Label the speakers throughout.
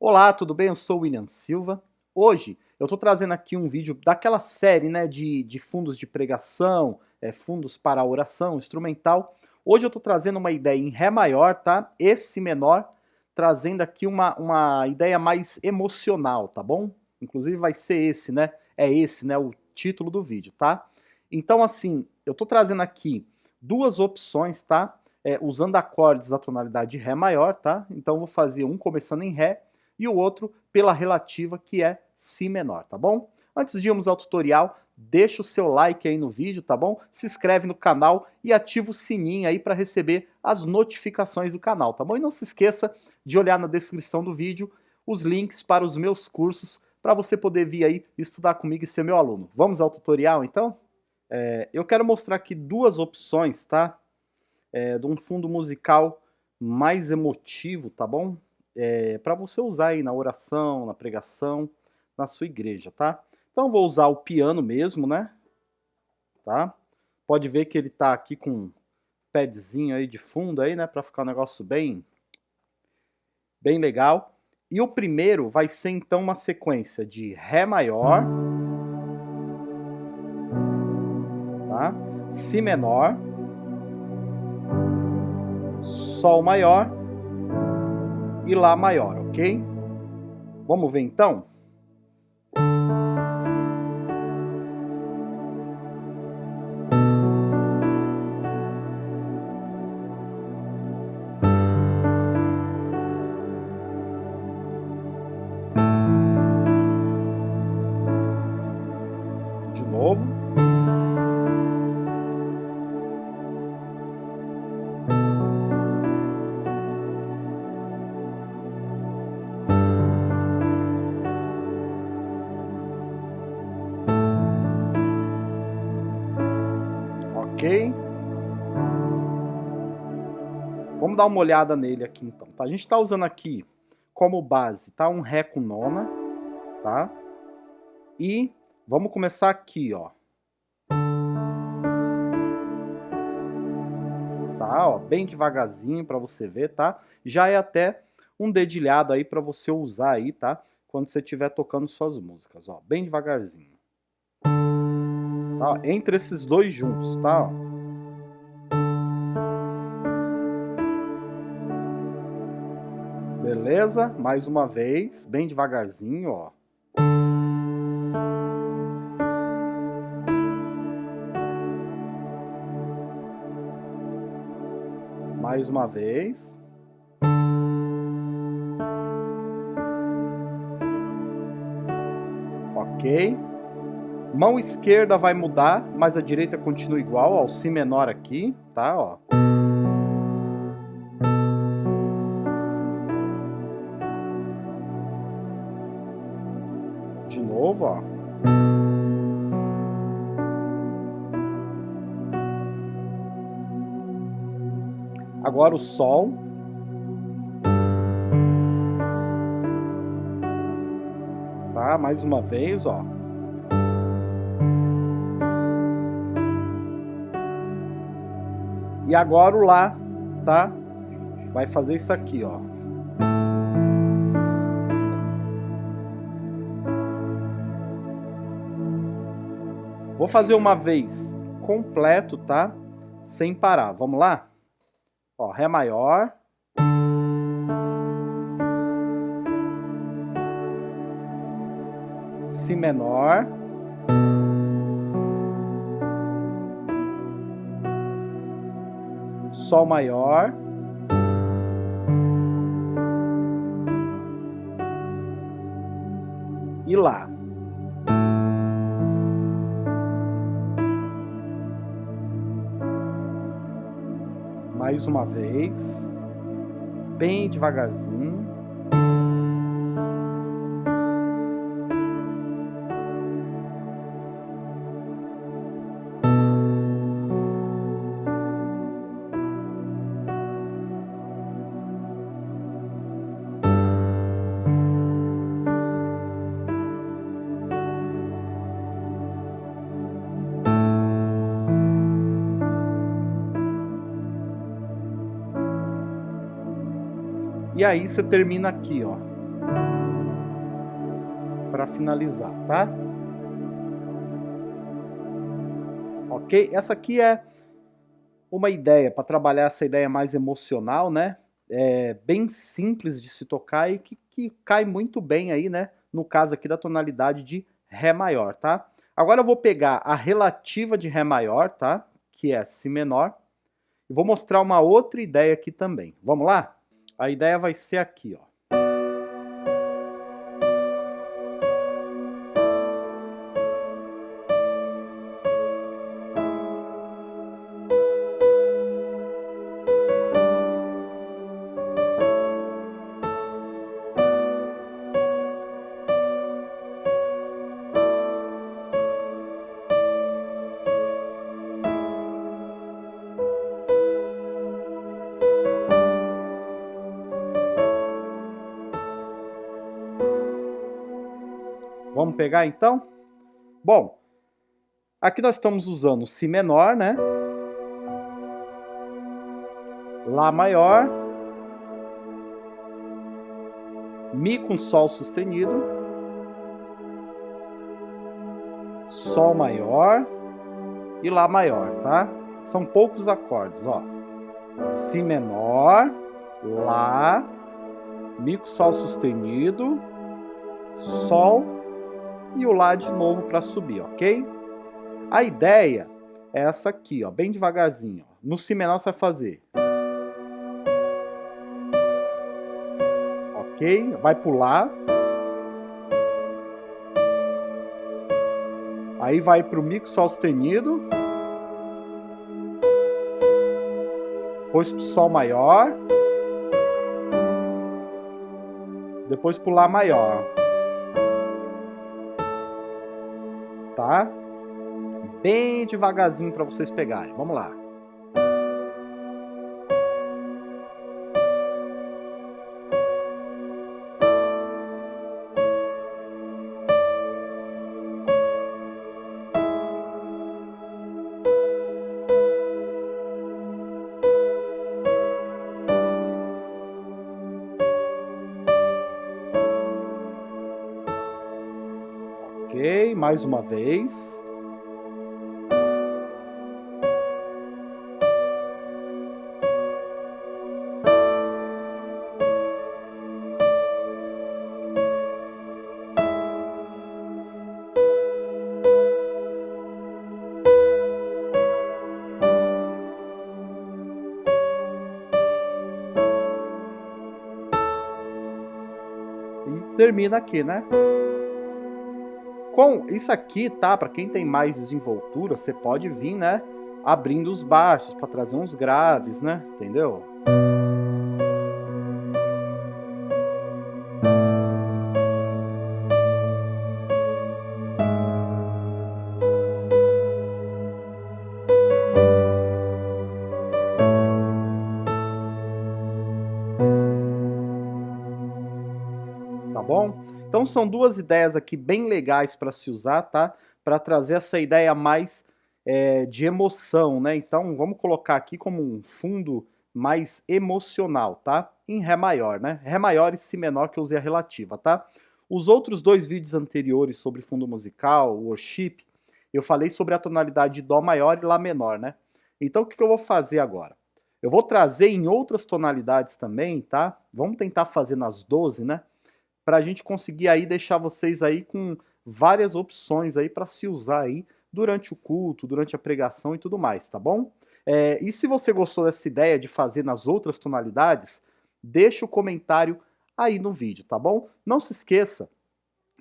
Speaker 1: Olá, tudo bem? Eu sou o William Silva. Hoje eu estou trazendo aqui um vídeo daquela série né, de, de fundos de pregação, é, fundos para oração, instrumental. Hoje eu estou trazendo uma ideia em Ré maior, tá? Esse menor, trazendo aqui uma, uma ideia mais emocional, tá bom? Inclusive vai ser esse, né? É esse, né? O título do vídeo, tá? Então, assim, eu estou trazendo aqui duas opções, tá? É, usando acordes da tonalidade de Ré maior, tá? Então, eu vou fazer um começando em Ré e o outro pela relativa, que é Si menor, tá bom? Antes de irmos ao tutorial, deixa o seu like aí no vídeo, tá bom? Se inscreve no canal e ativa o sininho aí para receber as notificações do canal, tá bom? E não se esqueça de olhar na descrição do vídeo os links para os meus cursos para você poder vir aí estudar comigo e ser meu aluno. Vamos ao tutorial então? É, eu quero mostrar aqui duas opções, tá? É, de um fundo musical mais emotivo, tá bom? É, para você usar aí na oração, na pregação, na sua igreja, tá? Então vou usar o piano mesmo, né? Tá? Pode ver que ele tá aqui com um padzinho aí de fundo aí, né? Para ficar um negócio bem, bem legal. E o primeiro vai ser então uma sequência de Ré maior, tá? Si menor, Sol maior e Lá maior, ok? Vamos ver então? Vamos dar uma olhada nele aqui então. Tá? A gente está usando aqui como base, tá? Um Ré com nona, tá? E vamos começar aqui, ó. Tá, ó, bem devagarzinho para você ver, tá? Já é até um dedilhado aí para você usar aí, tá? Quando você estiver tocando suas músicas, ó, bem devagarzinho. Tá? Entre esses dois juntos, tá? Beleza? Mais uma vez, bem devagarzinho, ó. Mais uma vez. Ok. Mão esquerda vai mudar, mas a direita continua igual, ó, o Si menor aqui, tá, ó. Novo, ó. Agora o Sol. Tá, mais uma vez, ó. E agora o Lá, tá? Vai fazer isso aqui, ó. Vou fazer uma vez completo, tá? Sem parar. Vamos lá? Ó, Ré maior. Si menor. Sol maior. E Lá. Mais uma vez. Bem devagarzinho. E aí você termina aqui, ó. Para finalizar, tá? Ok? Essa aqui é uma ideia para trabalhar essa ideia mais emocional, né? É bem simples de se tocar e que, que cai muito bem aí, né? No caso aqui da tonalidade de Ré maior, tá? Agora eu vou pegar a relativa de Ré maior, tá? Que é Si menor. E vou mostrar uma outra ideia aqui também. Vamos lá? A ideia vai ser aqui, ó. Vamos pegar então? Bom, aqui nós estamos usando Si menor, né? Lá maior. Mi com Sol sustenido. Sol maior e Lá maior, tá? São poucos acordes, ó. Si menor, Lá, Mi com Sol sustenido, Sol e o Lá de novo para subir, ok? A ideia é essa aqui, ó, bem devagarzinho. Ó. No Si menor você vai fazer. Ok? Vai pular. Aí vai para o Mi Sol sustenido. Depois para o Sol maior. Depois para o Lá maior. Tá? Bem devagarzinho para vocês pegarem. Vamos lá. Mais uma vez. Termina aqui, né? Com isso aqui, tá? Para quem tem mais desenvoltura, você pode vir, né? Abrindo os baixos para trazer uns graves, né? Entendeu? Então são duas ideias aqui bem legais para se usar, tá? Para trazer essa ideia mais é, de emoção, né? Então vamos colocar aqui como um fundo mais emocional, tá? Em Ré maior, né? Ré maior e Si menor que eu usei a relativa, tá? Os outros dois vídeos anteriores sobre fundo musical, worship, eu falei sobre a tonalidade de Dó maior e Lá menor, né? Então o que eu vou fazer agora? Eu vou trazer em outras tonalidades também, tá? Vamos tentar fazer nas 12, né? Para a gente conseguir aí deixar vocês aí com várias opções aí para se usar aí durante o culto, durante a pregação e tudo mais, tá bom? É, e se você gostou dessa ideia de fazer nas outras tonalidades, deixa o comentário aí no vídeo, tá bom? Não se esqueça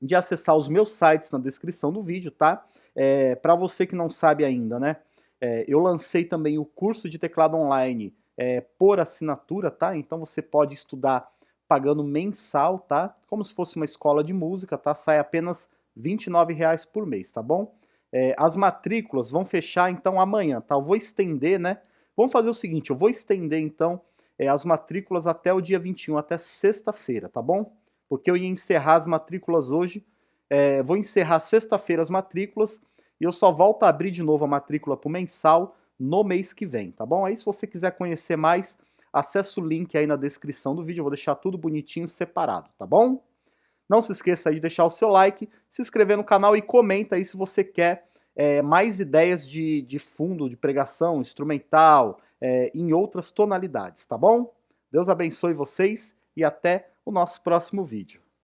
Speaker 1: de acessar os meus sites na descrição do vídeo, tá? É, para você que não sabe ainda, né? É, eu lancei também o curso de teclado online é, por assinatura, tá? Então você pode estudar pagando mensal, tá? Como se fosse uma escola de música, tá? Sai apenas R$ 29,00 por mês, tá bom? É, as matrículas vão fechar então amanhã, tá? Eu vou estender, né? Vamos fazer o seguinte, eu vou estender então é, as matrículas até o dia 21, até sexta-feira, tá bom? Porque eu ia encerrar as matrículas hoje, é, vou encerrar sexta-feira as matrículas e eu só volto a abrir de novo a matrícula para o mensal no mês que vem, tá bom? Aí se você quiser conhecer mais, acesse o link aí na descrição do vídeo, eu vou deixar tudo bonitinho separado, tá bom? Não se esqueça de deixar o seu like, se inscrever no canal e comenta aí se você quer é, mais ideias de, de fundo, de pregação, instrumental, é, em outras tonalidades, tá bom? Deus abençoe vocês e até o nosso próximo vídeo.